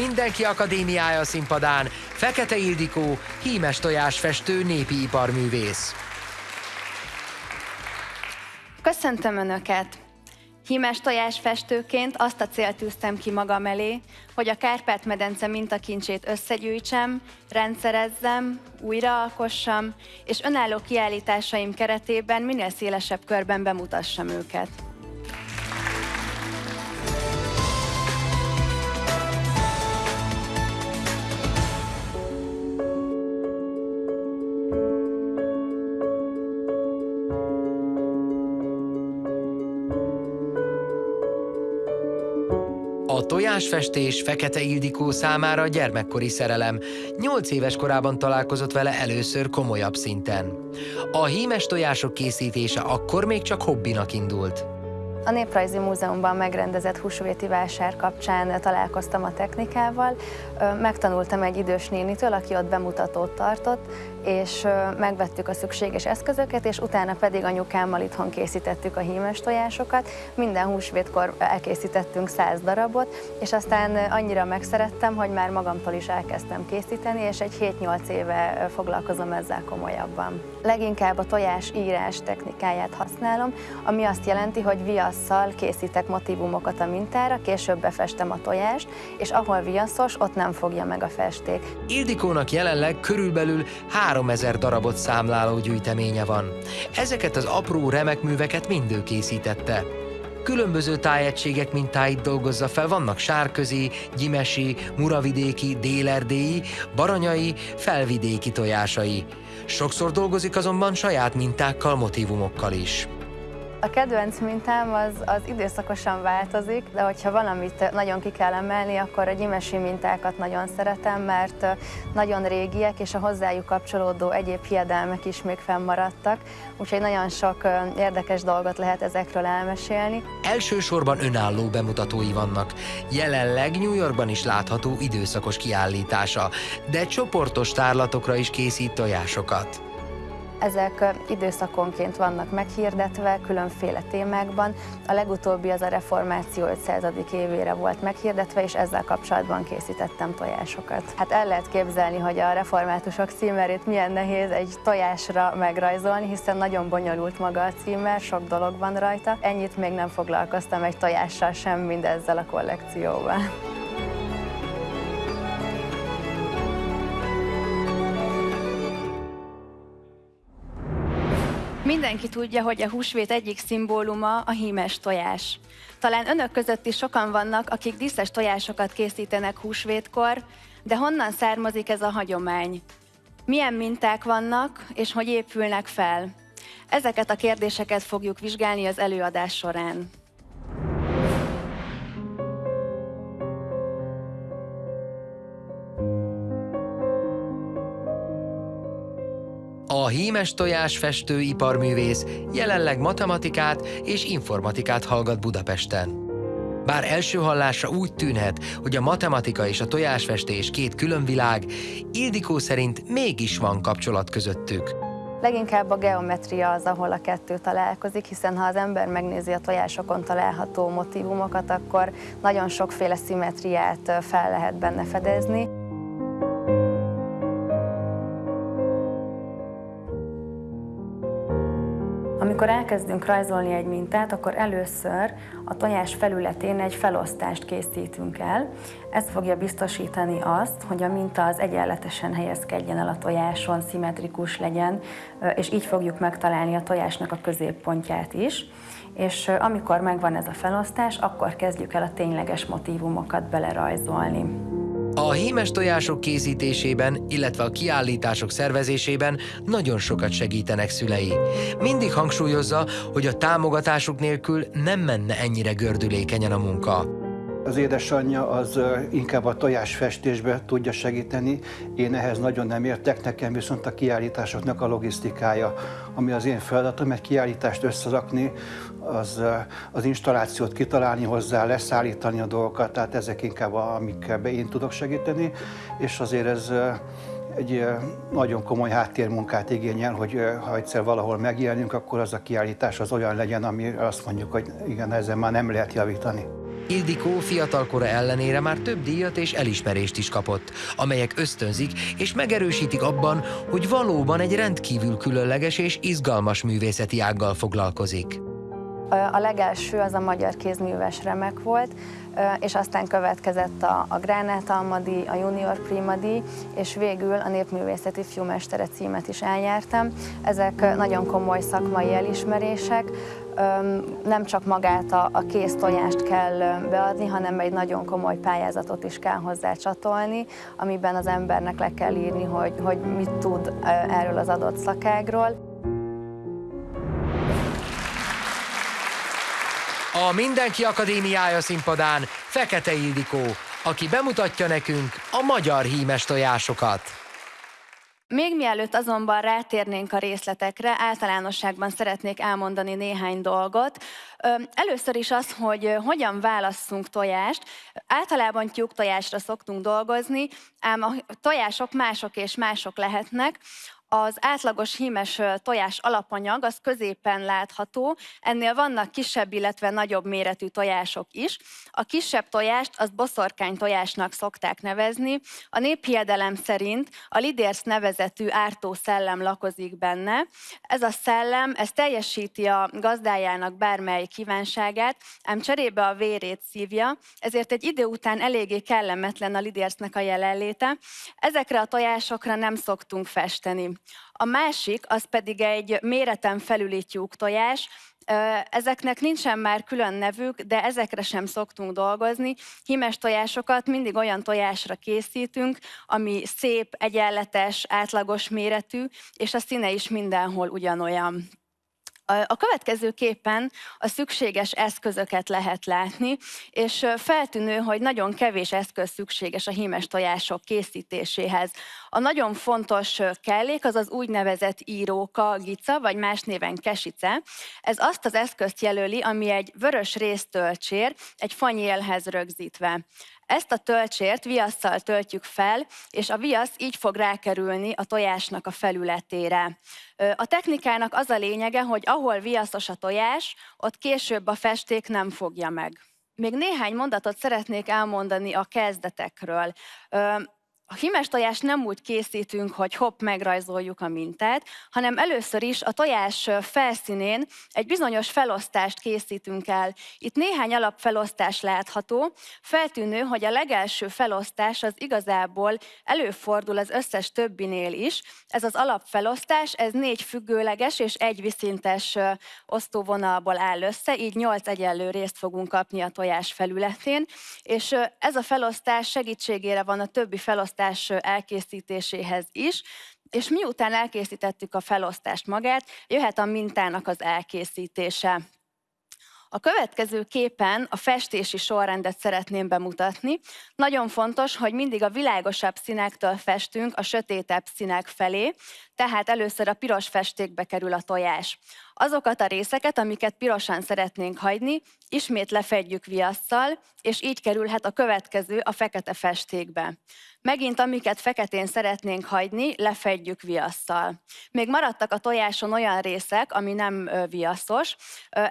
Mindenki Akadémiája színpadán Fekete Ildikó, hímes tojásfestő, népi iparművész. Köszöntöm Önöket! Hímes tojásfestőként azt a célt tűztem ki magam elé, hogy a Kárpát-medence mintakincsét összegyűjtsem, rendszerezzem, újraalkossam, és önálló kiállításaim keretében minél szélesebb körben bemutassam őket. Tojásfestés Fekete Ildikó számára gyermekkori szerelem. Nyolc éves korában találkozott vele először komolyabb szinten. A hímes tojások készítése akkor még csak hobbinak indult. A Néprajzi Múzeumban megrendezett húsvéti vásár kapcsán találkoztam a technikával, megtanultam egy idős nénitől, aki ott bemutatót tartott, és megvettük a szükséges eszközöket, és utána pedig anyukámmal itthon készítettük a hímes tojásokat. Minden húsvétkor elkészítettünk száz darabot, és aztán annyira megszerettem, hogy már magamtól is elkezdtem készíteni, és egy 7-8 éve foglalkozom ezzel komolyabban. Leginkább a tojás írás technikáját használom, ami azt jelenti, hogy viasszal készítek motivumokat a mintára, később befestem a tojást, és ahol viaszos, ott nem fogja meg a festék. Ildikónak jelenleg körülbelül 3000 darabot számláló gyűjteménye van. Ezeket az apró remek műveket mind ő készítette. Különböző tájegységek mintáit dolgozza fel, vannak sárközi, gyimesi, muravidéki, délerdélyi, baranyai, felvidéki tojásai. Sokszor dolgozik azonban saját mintákkal, motivumokkal is. A kedvenc mintám az, az időszakosan változik, de hogyha valamit nagyon ki kell emelni, akkor a gyimesi mintákat nagyon szeretem, mert nagyon régiek, és a hozzájuk kapcsolódó egyéb hiedelmek is még fennmaradtak, úgyhogy nagyon sok érdekes dolgot lehet ezekről elmesélni. Elsősorban önálló bemutatói vannak. Jelenleg New Yorkban is látható időszakos kiállítása, de csoportos tárlatokra is készít tojásokat. Ezek időszakonként vannak meghirdetve, különféle témákban. A legutóbbi az a reformáció 500. évére volt meghirdetve, és ezzel kapcsolatban készítettem tojásokat. Hát el lehet képzelni, hogy a reformátusok címerét milyen nehéz egy tojásra megrajzolni, hiszen nagyon bonyolult maga a címer, sok dolog van rajta. Ennyit még nem foglalkoztam egy tojással sem, mindezzel a kollekcióval. Mindenki tudja, hogy a húsvét egyik szimbóluma a hímes tojás. Talán önök között is sokan vannak, akik díszes tojásokat készítenek húsvétkor, de honnan származik ez a hagyomány? Milyen minták vannak, és hogy épülnek fel? Ezeket a kérdéseket fogjuk vizsgálni az előadás során. A hímes tojás festő iparművész jelenleg matematikát és informatikát hallgat Budapesten. Bár első hallásra úgy tűnhet, hogy a matematika és a tojásfestés két külön világ, Ildikó szerint mégis van kapcsolat közöttük. Leginkább a geometria az, ahol a kettő találkozik, hiszen ha az ember megnézi a tojásokon található motivumokat, akkor nagyon sokféle szimetriát fel lehet benne fedezni. Amikor elkezdünk rajzolni egy mintát, akkor először a tojás felületén egy felosztást készítünk el. Ez fogja biztosítani azt, hogy a minta az egyenletesen helyezkedjen el a tojáson, szimmetrikus legyen, és így fogjuk megtalálni a tojásnak a középpontját is. És amikor megvan ez a felosztás, akkor kezdjük el a tényleges motívumokat belerajzolni. A hímes tojások készítésében, illetve a kiállítások szervezésében nagyon sokat segítenek szülei. Mindig hangsúlyozza, hogy a támogatásuk nélkül nem menne ennyire gördülékenyen a munka. Az édesanyja az inkább a tojásfestésbe tudja segíteni, én ehhez nagyon nem értek, nekem viszont a kiállításoknak a logisztikája, ami az én feladatom, egy kiállítást összerakni, az, az installációt kitalálni hozzá, leszállítani a dolgokat, tehát ezek inkább amikkel én tudok segíteni, és azért ez egy nagyon komoly háttérmunkát igényel, hogy ha egyszer valahol megjelenünk, akkor az a kiállítás az olyan legyen, ami azt mondjuk, hogy igen, ezzel már nem lehet javítani. Ildikó fiatalkora ellenére már több díjat és elismerést is kapott, amelyek ösztönzik és megerősítik abban, hogy valóban egy rendkívül különleges és izgalmas művészeti ággal foglalkozik. A legelső az a magyar kézműves remek volt, és aztán következett a, a Gránát Almadi, a Junior Primadi, és végül a Népművészeti Fiúmestere címet is elnyertem. Ezek nagyon komoly szakmai elismerések, nem csak magát a, a kész tojást kell beadni, hanem egy nagyon komoly pályázatot is kell hozzá csatolni, amiben az embernek le kell írni, hogy, hogy mit tud erről az adott szakágról. A Mindenki Akadémiája színpadán Fekete Ildikó, aki bemutatja nekünk a magyar hímes tojásokat. Még mielőtt azonban rátérnénk a részletekre, általánosságban szeretnék elmondani néhány dolgot. Először is az, hogy hogyan válasszunk tojást. Általában tyúk tojásra szoktunk dolgozni, ám a tojások mások és mások lehetnek. Az átlagos hímes tojás alapanyag az középen látható, ennél vannak kisebb, illetve nagyobb méretű tojások is. A kisebb tojást azt boszorkány tojásnak szokták nevezni. A néphiedelem szerint a lidérsz nevezetű ártó szellem lakozik benne. Ez a szellem, ez teljesíti a gazdájának bármely kívánságát, ám cserébe a vérét szívja, ezért egy idő után eléggé kellemetlen a lidérsznek a jelenléte. Ezekre a tojásokra nem szoktunk festeni. A másik, az pedig egy méreten felüli tojás, Ezeknek nincsen már külön nevük, de ezekre sem szoktunk dolgozni. Hímes tojásokat mindig olyan tojásra készítünk, ami szép, egyenletes, átlagos méretű, és a színe is mindenhol ugyanolyan. A következő képen a szükséges eszközöket lehet látni, és feltűnő, hogy nagyon kevés eszköz szükséges a hímes tojások készítéséhez. A nagyon fontos kellék az az úgynevezett íróka, gica, vagy más néven kesice. Ez azt az eszközt jelöli, ami egy vörös résztölcsér, egy fanyélhez rögzítve. Ezt a töltsért viasszal töltjük fel, és a viasz így fog rákerülni a tojásnak a felületére. A technikának az a lényege, hogy ahol viaszos a tojás, ott később a festék nem fogja meg. Még néhány mondatot szeretnék elmondani a kezdetekről. A hímes tojást nem úgy készítünk, hogy hopp, megrajzoljuk a mintát, hanem először is a tojás felszínén egy bizonyos felosztást készítünk el. Itt néhány alapfelosztás látható. Feltűnő, hogy a legelső felosztás az igazából előfordul az összes többinél is. Ez az alapfelosztás, ez négy függőleges és egy viszintes osztóvonalból áll össze, így nyolc egyenlő részt fogunk kapni a tojás felületén, és ez a felosztás segítségére van a többi felosztás felosztás elkészítéséhez is, és miután elkészítettük a felosztást magát, jöhet a mintának az elkészítése. A következő képen a festési sorrendet szeretném bemutatni. Nagyon fontos, hogy mindig a világosabb színektől festünk a sötétebb színek felé, tehát először a piros festékbe kerül a tojás. Azokat a részeket, amiket pirosan szeretnénk hagyni, ismét lefedjük viasszal, és így kerülhet a következő a fekete festékbe. Megint amiket feketén szeretnénk hagyni, lefedjük viasszal. Még maradtak a tojáson olyan részek, ami nem viaszos,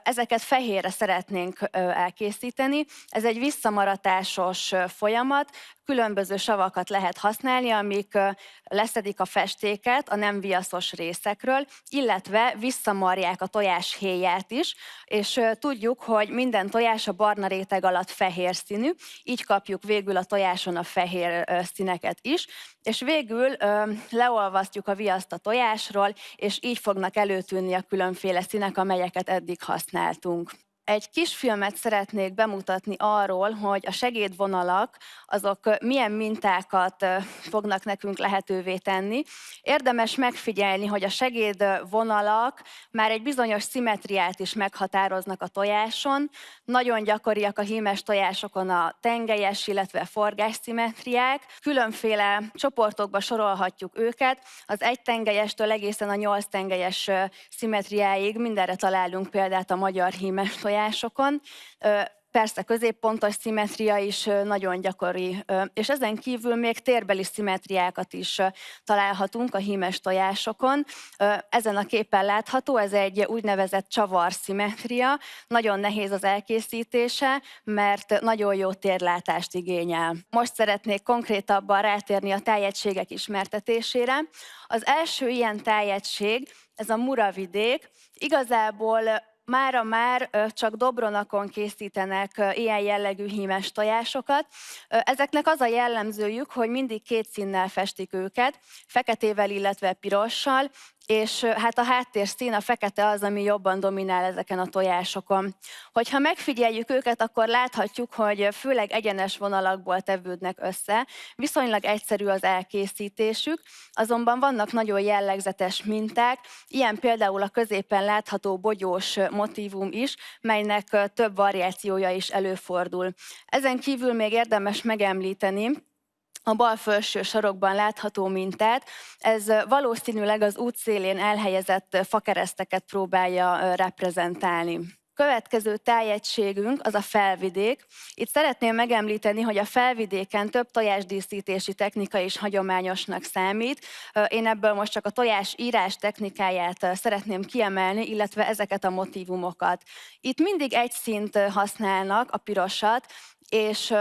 ezeket fehérre szeretnénk elkészíteni. Ez egy visszamaratásos folyamat, különböző savakat lehet használni, amik leszedik a festéket a nem viaszos részekről, illetve visszamarják a tojás héját is, és tudjuk, hogy minden tojás a barna réteg alatt fehér színű, így kapjuk végül a tojáson a fehér színeket is, és végül leolvasztjuk a viaszt a tojásról, és így fognak előtűnni a különféle színek, amelyeket eddig használtunk. Egy kisfilmet szeretnék bemutatni arról, hogy a segédvonalak azok milyen mintákat fognak nekünk lehetővé tenni. Érdemes megfigyelni, hogy a segédvonalak már egy bizonyos szimetriát is meghatároznak a tojáson. Nagyon gyakoriak a hímes tojásokon a tengelyes, illetve forgás szimetriák. Különféle csoportokba sorolhatjuk őket. Az egy tengelyestől egészen a nyolc tengelyes szimetriáig mindenre találunk példát a magyar hímes tojásokon tojásokon. persze középpontos szimetria is nagyon gyakori, és ezen kívül még térbeli szimetriákat is találhatunk a hímes tojásokon. Ezen a képen látható, ez egy úgynevezett csavar szimetria, nagyon nehéz az elkészítése, mert nagyon jó térlátást igényel. Most szeretnék konkrétabban rátérni a tájegységek ismertetésére. Az első ilyen tájegység, ez a Muravidék, igazából mára már csak Dobronakon készítenek ilyen jellegű hímes tojásokat. Ezeknek az a jellemzőjük, hogy mindig két színnel festik őket, feketével, illetve pirossal, és hát a háttérszín, a fekete az, ami jobban dominál ezeken a tojásokon. Hogyha megfigyeljük őket, akkor láthatjuk, hogy főleg egyenes vonalakból tevődnek össze, viszonylag egyszerű az elkészítésük, azonban vannak nagyon jellegzetes minták, ilyen például a középen látható bogyós motívum is, melynek több variációja is előfordul. Ezen kívül még érdemes megemlíteni, a bal felső sarokban látható mintát. Ez valószínűleg az útszélén elhelyezett fakereszteket próbálja reprezentálni. Következő tájegységünk az a felvidék. Itt szeretném megemlíteni, hogy a felvidéken több tojásdíszítési technika is hagyományosnak számít. Én ebből most csak a tojás írás technikáját szeretném kiemelni, illetve ezeket a motivumokat. Itt mindig egy szint használnak, a pirosat, és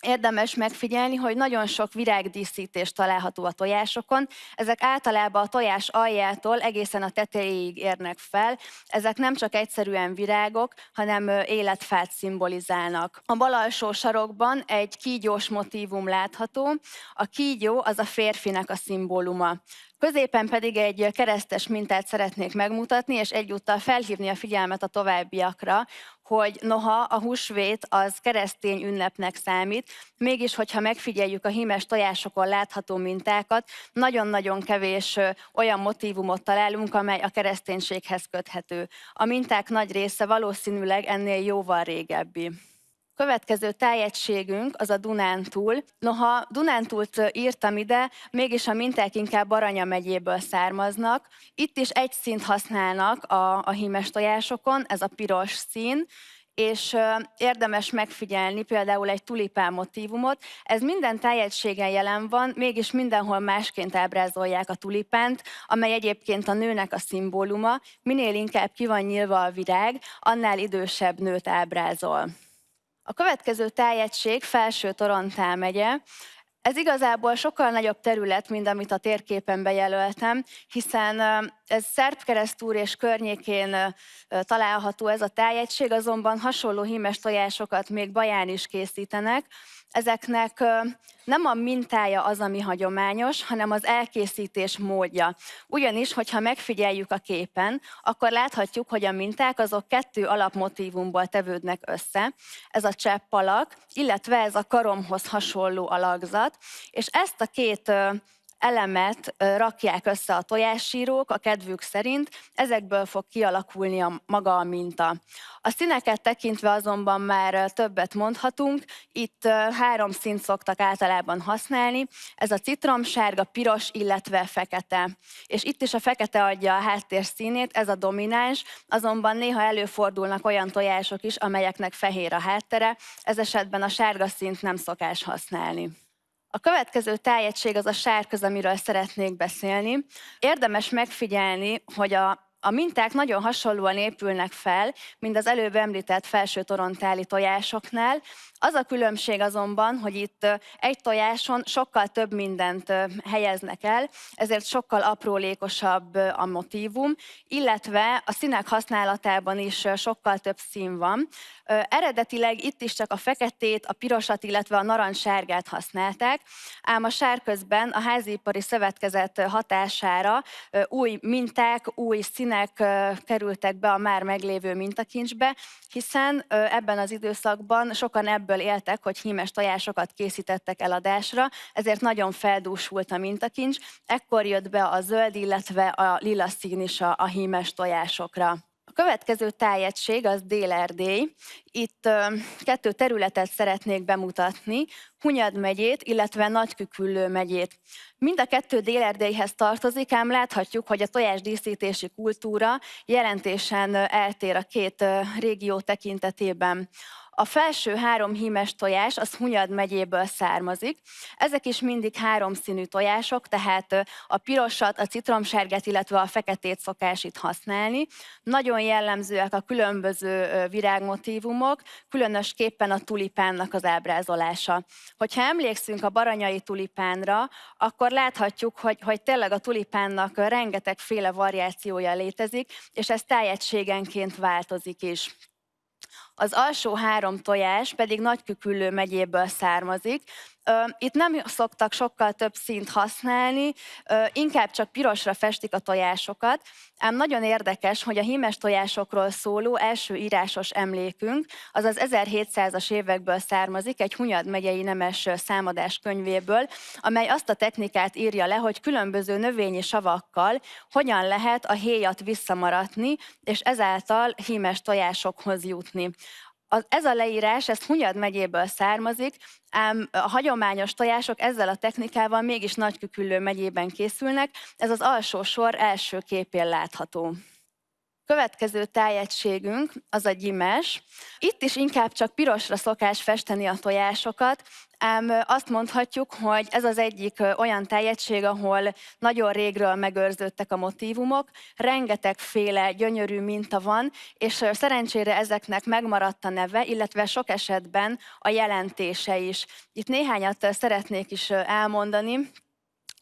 Érdemes megfigyelni, hogy nagyon sok virágdíszítés található a tojásokon. Ezek általában a tojás aljától egészen a tetejéig érnek fel. Ezek nem csak egyszerűen virágok, hanem életfát szimbolizálnak. A bal alsó sarokban egy kígyós motívum látható. A kígyó az a férfinek a szimbóluma. Középen pedig egy keresztes mintát szeretnék megmutatni, és egyúttal felhívni a figyelmet a továbbiakra, hogy noha a húsvét az keresztény ünnepnek számít, mégis, hogyha megfigyeljük a hímes tojásokon látható mintákat, nagyon-nagyon kevés olyan motivumot találunk, amely a kereszténységhez köthető. A minták nagy része valószínűleg ennél jóval régebbi. Következő tájegységünk az a Dunántúl. Noha Dunántúlt írtam ide, mégis a minták inkább Baranya megyéből származnak. Itt is egy színt használnak a, a hímes tojásokon, ez a piros szín, és érdemes megfigyelni például egy tulipán motívumot. Ez minden tájegységen jelen van, mégis mindenhol másként ábrázolják a tulipánt, amely egyébként a nőnek a szimbóluma. Minél inkább ki van nyílva a virág, annál idősebb nőt ábrázol. A következő tájegység Felső Torontál megye, ez igazából sokkal nagyobb terület, mint amit a térképen bejelöltem, hiszen ez Szerbkeresztúr és környékén található ez a tájegység, azonban hasonló hímes tojásokat még Baján is készítenek, ezeknek nem a mintája az, ami hagyományos, hanem az elkészítés módja. Ugyanis, hogyha megfigyeljük a képen, akkor láthatjuk, hogy a minták azok kettő alapmotívumból tevődnek össze. Ez a cseppalak, illetve ez a karomhoz hasonló alakzat, és ezt a két elemet rakják össze a tojássírók a kedvük szerint, ezekből fog kialakulni a maga a minta. A színeket tekintve azonban már többet mondhatunk, itt három színt szoktak általában használni, ez a citromsárga, piros, illetve fekete. És itt is a fekete adja a háttér színét, ez a domináns, azonban néha előfordulnak olyan tojások is, amelyeknek fehér a háttere, ez esetben a sárga színt nem szokás használni. A következő tájegység az a sárköz, amiről szeretnék beszélni. Érdemes megfigyelni, hogy a a minták nagyon hasonlóan épülnek fel, mint az előbb említett felső torontáli tojásoknál. Az a különbség azonban, hogy itt egy tojáson sokkal több mindent helyeznek el, ezért sokkal aprólékosabb a motívum, illetve a színek használatában is sokkal több szín van. Eredetileg itt is csak a feketét, a pirosat, illetve a narancssárgát használták, ám a sárközben a házipari szövetkezet hatására új minták, új színek kerültek be a már meglévő mintakincsbe, hiszen ebben az időszakban sokan ebből éltek, hogy hímes tojásokat készítettek eladásra, ezért nagyon feldúsult a mintakincs, ekkor jött be a zöld, illetve a lila szín is a, a hímes tojásokra. Következő tájegység az Dél-Erdély. Itt kettő területet szeretnék bemutatni, Hunyad megyét, illetve Nagyküküllő megyét. Mind a kettő Dél-Erdélyhez tartozik, ám láthatjuk, hogy a tojásdíszítési kultúra jelentésen eltér a két régió tekintetében. A felső három hímes tojás az Hunyad megyéből származik. Ezek is mindig háromszínű tojások, tehát a pirosat, a citromsárgát, illetve a feketét szokás itt használni. Nagyon jellemzőek a különböző virágmotívumok, különösképpen a tulipánnak az ábrázolása. Hogyha emlékszünk a baranyai tulipánra, akkor láthatjuk, hogy, hogy tényleg a tulipánnak rengetegféle variációja létezik, és ez tájegységenként változik is. Az alsó három tojás pedig Nagyküküllő megyéből származik, itt nem szoktak sokkal több színt használni, inkább csak pirosra festik a tojásokat, ám nagyon érdekes, hogy a hímes tojásokról szóló első írásos emlékünk, az az 1700-as évekből származik, egy Hunyad megyei nemes számadás könyvéből, amely azt a technikát írja le, hogy különböző növényi savakkal hogyan lehet a héjat visszamaratni, és ezáltal hímes tojásokhoz jutni az, ez a leírás, ez Hunyad megyéből származik, ám a hagyományos tojások ezzel a technikával mégis Nagyküküllő megyében készülnek, ez az alsó sor első képén látható. Következő tájegységünk az a gyimes. Itt is inkább csak pirosra szokás festeni a tojásokat, ám azt mondhatjuk, hogy ez az egyik olyan tájegység, ahol nagyon régről megőrződtek a motívumok, rengetegféle gyönyörű minta van, és szerencsére ezeknek megmaradt a neve, illetve sok esetben a jelentése is. Itt néhányat szeretnék is elmondani.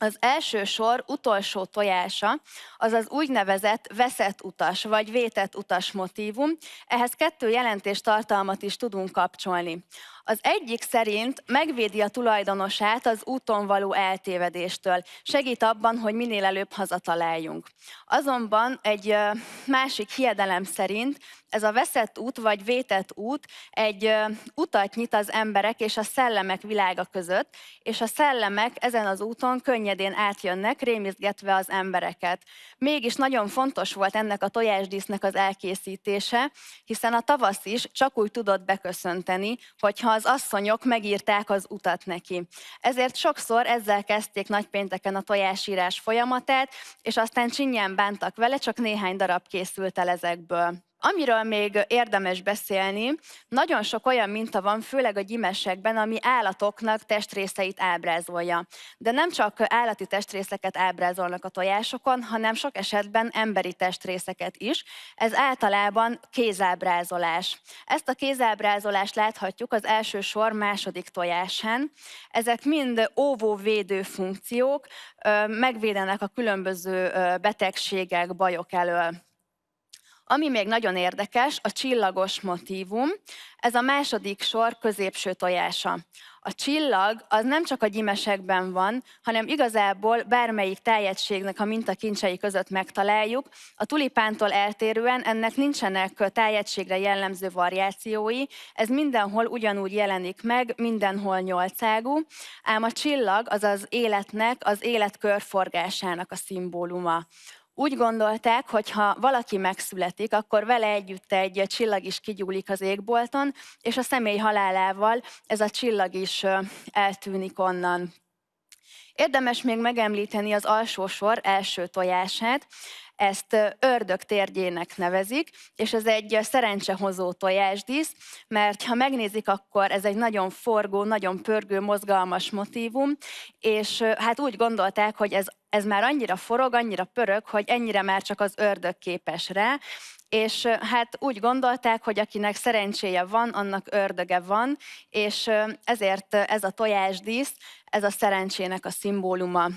Az első sor utolsó tojása az az úgynevezett veszett utas vagy vétett utas motívum. Ehhez kettő jelentés tartalmat is tudunk kapcsolni. Az egyik szerint megvédi a tulajdonosát az úton való eltévedéstől, segít abban, hogy minél előbb hazataláljunk. Azonban egy másik hiedelem szerint ez a veszett út vagy vétett út egy utat nyit az emberek és a szellemek világa között, és a szellemek ezen az úton könnyedén átjönnek, rémizgetve az embereket. Mégis nagyon fontos volt ennek a tojásdísznek az elkészítése, hiszen a tavasz is csak úgy tudott beköszönteni, hogyha az asszonyok megírták az utat neki. Ezért sokszor ezzel kezdték nagypénteken a tojásírás folyamatát, és aztán csinyán bántak vele, csak néhány darab készült el ezekből. Amiről még érdemes beszélni, nagyon sok olyan minta van, főleg a gyimesekben, ami állatoknak testrészeit ábrázolja. De nem csak állati testrészeket ábrázolnak a tojásokon, hanem sok esetben emberi testrészeket is. Ez általában kézábrázolás. Ezt a kézábrázolást láthatjuk az első sor második tojásán. Ezek mind óvóvédő funkciók, megvédenek a különböző betegségek, bajok elől. Ami még nagyon érdekes, a csillagos motívum, ez a második sor középső tojása. A csillag az nem csak a gyimesekben van, hanem igazából bármelyik tájegységnek a mintakincsei között megtaláljuk. A tulipántól eltérően ennek nincsenek tájegységre jellemző variációi, ez mindenhol ugyanúgy jelenik meg, mindenhol nyolcágú, ám a csillag az az életnek, az élet körforgásának a szimbóluma. Úgy gondolták, hogy ha valaki megszületik, akkor vele együtt egy csillag is kigyúlik az égbolton, és a személy halálával ez a csillag is eltűnik onnan. Érdemes még megemlíteni az alsó sor első tojását. Ezt ördög térgyének nevezik, és ez egy szerencsehozó tojásdísz, mert ha megnézik, akkor ez egy nagyon forgó, nagyon pörgő, mozgalmas motívum, és hát úgy gondolták, hogy ez, ez már annyira forog, annyira pörög, hogy ennyire már csak az ördög képes rá, és hát úgy gondolták, hogy akinek szerencséje van, annak ördöge van, és ezért ez a tojásdísz, ez a szerencsének a szimbóluma.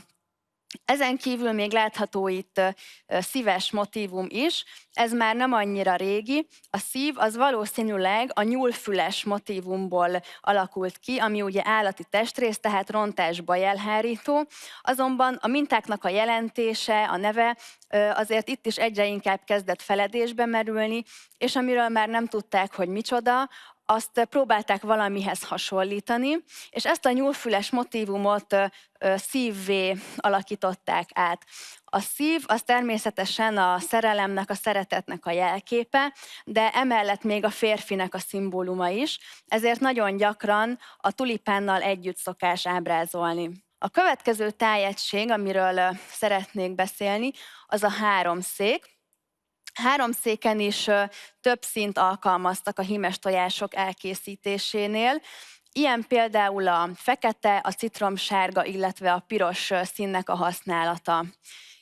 Ezen kívül még látható itt szíves motívum is, ez már nem annyira régi. A szív az valószínűleg a nyúlfüles motívumból alakult ki, ami ugye állati testrész, tehát rontásba jelhárító. Azonban a mintáknak a jelentése, a neve azért itt is egyre inkább kezdett feledésbe merülni, és amiről már nem tudták, hogy micsoda, azt próbálták valamihez hasonlítani, és ezt a nyúlfüles motívumot szívvé alakították át. A szív az természetesen a szerelemnek, a szeretetnek a jelképe, de emellett még a férfinek a szimbóluma is, ezért nagyon gyakran a tulipánnal együtt szokás ábrázolni. A következő tájegység, amiről szeretnék beszélni, az a háromszék. Háromszéken is több szint alkalmaztak a hímes tojások elkészítésénél, Ilyen például a fekete, a citromsárga, illetve a piros színnek a használata.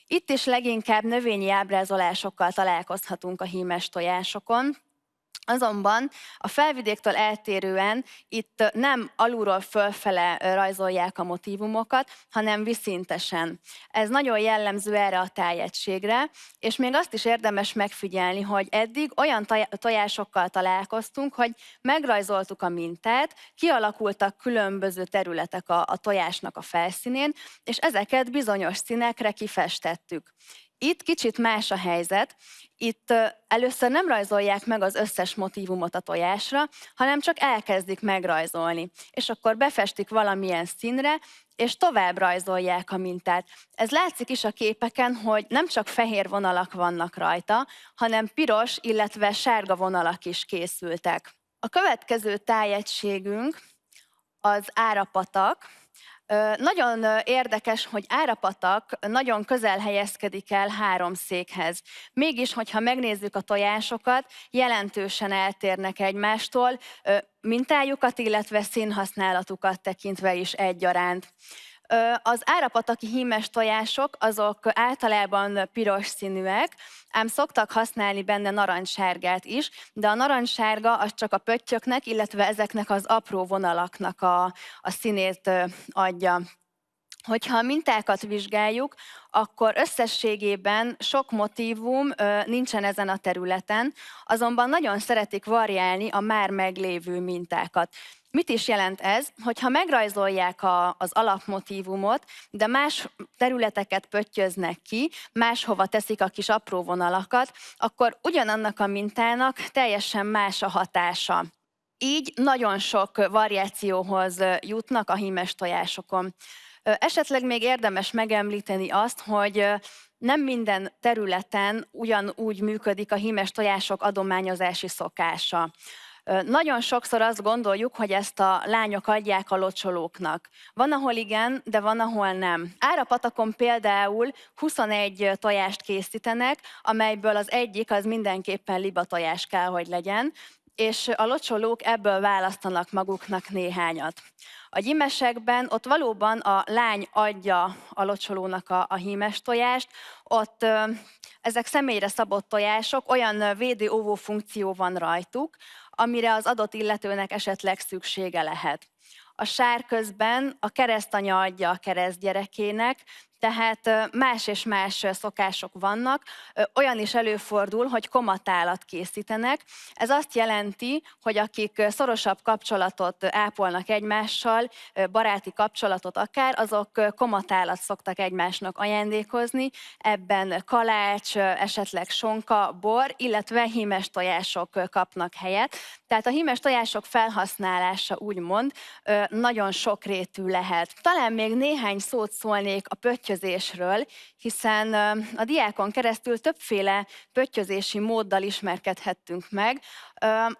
Itt is leginkább növényi ábrázolásokkal találkozhatunk a hímes tojásokon, Azonban a felvidéktől eltérően itt nem alulról fölfele rajzolják a motivumokat, hanem viszintesen. Ez nagyon jellemző erre a tájegységre, és még azt is érdemes megfigyelni, hogy eddig olyan tojásokkal találkoztunk, hogy megrajzoltuk a mintát, kialakultak különböző területek a, a tojásnak a felszínén, és ezeket bizonyos színekre kifestettük. Itt kicsit más a helyzet. Itt először nem rajzolják meg az összes motivumot a tojásra, hanem csak elkezdik megrajzolni. És akkor befestik valamilyen színre, és tovább rajzolják a mintát. Ez látszik is a képeken, hogy nem csak fehér vonalak vannak rajta, hanem piros, illetve sárga vonalak is készültek. A következő tájegységünk az árapatak, nagyon érdekes, hogy Árapatak nagyon közel helyezkedik el három székhez. Mégis, hogyha megnézzük a tojásokat, jelentősen eltérnek egymástól, mintájukat, illetve színhasználatukat tekintve is egyaránt. Az árapataki hímes tojások azok általában piros színűek, ám szoktak használni benne narancssárgát is, de a narancssárga az csak a pöttyöknek, illetve ezeknek az apró vonalaknak a, a színét adja. Hogyha a mintákat vizsgáljuk, akkor összességében sok motívum nincsen ezen a területen, azonban nagyon szeretik variálni a már meglévő mintákat. Mit is jelent ez? Hogyha megrajzolják a, az alapmotívumot, de más területeket pöttyöznek ki, máshova teszik a kis apró vonalakat, akkor ugyanannak a mintának teljesen más a hatása. Így nagyon sok variációhoz jutnak a hímes tojásokon. Esetleg még érdemes megemlíteni azt, hogy nem minden területen ugyanúgy működik a hímes tojások adományozási szokása. Nagyon sokszor azt gondoljuk, hogy ezt a lányok adják a locsolóknak. Van, ahol igen, de van, ahol nem. Árapatakon például 21 tojást készítenek, amelyből az egyik az mindenképpen liba tojás kell, hogy legyen, és a locsolók ebből választanak maguknak néhányat. A gyimesekben ott valóban a lány adja a locsolónak a, a hímes tojást, ott ö, ezek személyre szabott tojások, olyan védő-óvó funkció van rajtuk, amire az adott illetőnek esetleg szüksége lehet. A sár közben a keresztanya adja a keresztgyerekének, tehát más és más szokások vannak. Olyan is előfordul, hogy komatálat készítenek. Ez azt jelenti, hogy akik szorosabb kapcsolatot ápolnak egymással, baráti kapcsolatot akár, azok komatálat szoktak egymásnak ajándékozni. Ebben kalács, esetleg sonka, bor, illetve hímes tojások kapnak helyet. Tehát a hímes tojások felhasználása úgymond nagyon sokrétű lehet. Talán még néhány szót szólnék a pötty pöttyözésről, hiszen a diákon keresztül többféle pöttyözési móddal ismerkedhettünk meg.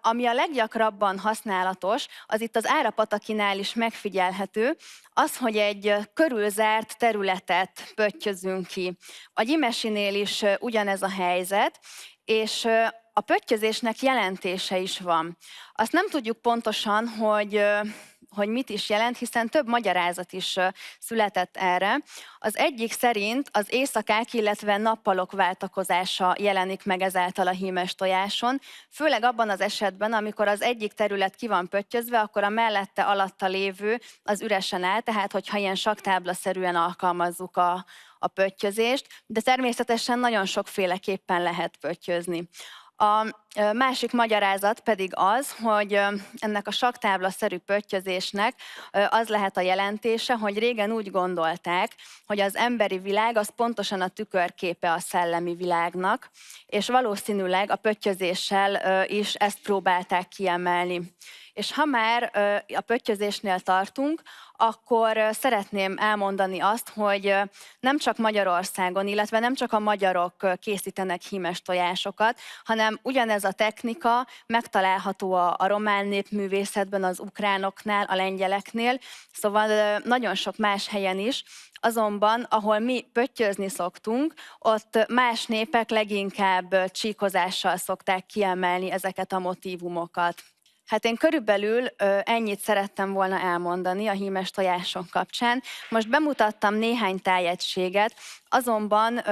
Ami a leggyakrabban használatos, az itt az árapatakinál is megfigyelhető, az, hogy egy körülzárt területet pöttyözünk ki. A gyimesinél is ugyanez a helyzet, és a pöttyözésnek jelentése is van. Azt nem tudjuk pontosan, hogy hogy mit is jelent, hiszen több magyarázat is született erre. Az egyik szerint az éjszakák, illetve nappalok váltakozása jelenik meg ezáltal a hímes tojáson, főleg abban az esetben, amikor az egyik terület ki van pöttyözve, akkor a mellette alatta lévő az üresen áll, tehát hogyha ilyen saktáblaszerűen alkalmazzuk a, a pöttyözést, de természetesen nagyon sokféleképpen lehet pöttyözni. A másik magyarázat pedig az, hogy ennek a saktábla-szerű pöttyözésnek az lehet a jelentése, hogy régen úgy gondolták, hogy az emberi világ az pontosan a tükörképe a szellemi világnak, és valószínűleg a pöttyözéssel is ezt próbálták kiemelni. És ha már a pöttyözésnél tartunk, akkor szeretném elmondani azt, hogy nem csak Magyarországon, illetve nem csak a magyarok készítenek hímes tojásokat, hanem ugyanez ez a technika megtalálható a, a román népművészetben, az ukránoknál, a lengyeleknél, szóval nagyon sok más helyen is, Azonban, ahol mi pöttyözni szoktunk, ott más népek leginkább csíkozással szokták kiemelni ezeket a motivumokat. Hát én körülbelül ennyit szerettem volna elmondani a hímes tojások kapcsán. Most bemutattam néhány tájegységet, azonban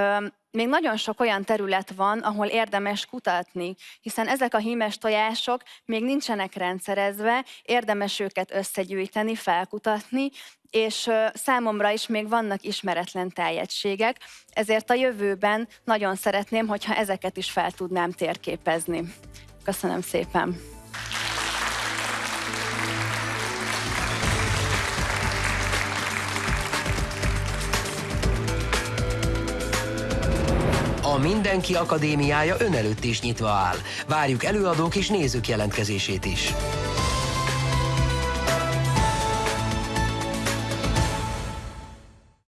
még nagyon sok olyan terület van, ahol érdemes kutatni, hiszen ezek a hímes tojások még nincsenek rendszerezve, érdemes őket összegyűjteni, felkutatni, és számomra is még vannak ismeretlen tájegységek, ezért a jövőben nagyon szeretném, hogyha ezeket is fel tudnám térképezni. Köszönöm szépen! Mindenki Akadémiája ön előtt is nyitva áll. Várjuk előadók és nézők jelentkezését is.